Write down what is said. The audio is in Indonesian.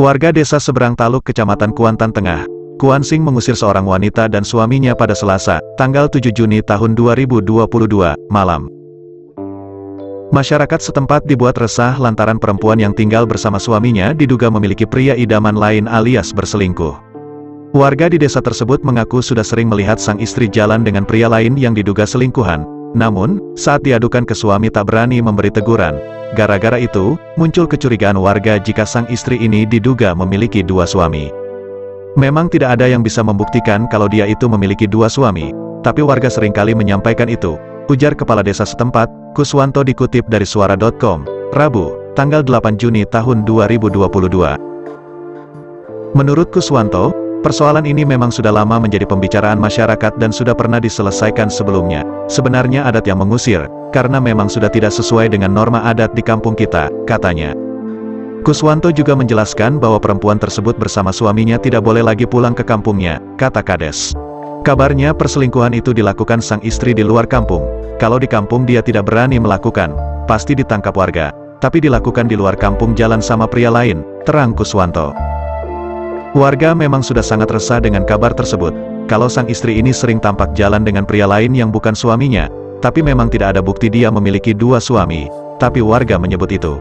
Warga desa seberang Taluk Kecamatan Kuantan Tengah, Kuan Sing mengusir seorang wanita dan suaminya pada Selasa, tanggal 7 Juni tahun 2022, malam. Masyarakat setempat dibuat resah lantaran perempuan yang tinggal bersama suaminya diduga memiliki pria idaman lain alias berselingkuh. Warga di desa tersebut mengaku sudah sering melihat sang istri jalan dengan pria lain yang diduga selingkuhan, namun, saat diadukan ke suami tak berani memberi teguran. Gara-gara itu, muncul kecurigaan warga jika sang istri ini diduga memiliki dua suami. Memang tidak ada yang bisa membuktikan kalau dia itu memiliki dua suami, tapi warga sering kali menyampaikan itu, ujar kepala desa setempat, Kuswanto dikutip dari suara.com, Rabu, tanggal 8 Juni tahun 2022. Menurut Kuswanto, Persoalan ini memang sudah lama menjadi pembicaraan masyarakat dan sudah pernah diselesaikan sebelumnya. Sebenarnya adat yang mengusir, karena memang sudah tidak sesuai dengan norma adat di kampung kita, katanya. Kuswanto juga menjelaskan bahwa perempuan tersebut bersama suaminya tidak boleh lagi pulang ke kampungnya, kata Kades. Kabarnya perselingkuhan itu dilakukan sang istri di luar kampung. Kalau di kampung dia tidak berani melakukan, pasti ditangkap warga. Tapi dilakukan di luar kampung jalan sama pria lain, terang Kuswanto. Warga memang sudah sangat resah dengan kabar tersebut, kalau sang istri ini sering tampak jalan dengan pria lain yang bukan suaminya, tapi memang tidak ada bukti dia memiliki dua suami, tapi warga menyebut itu.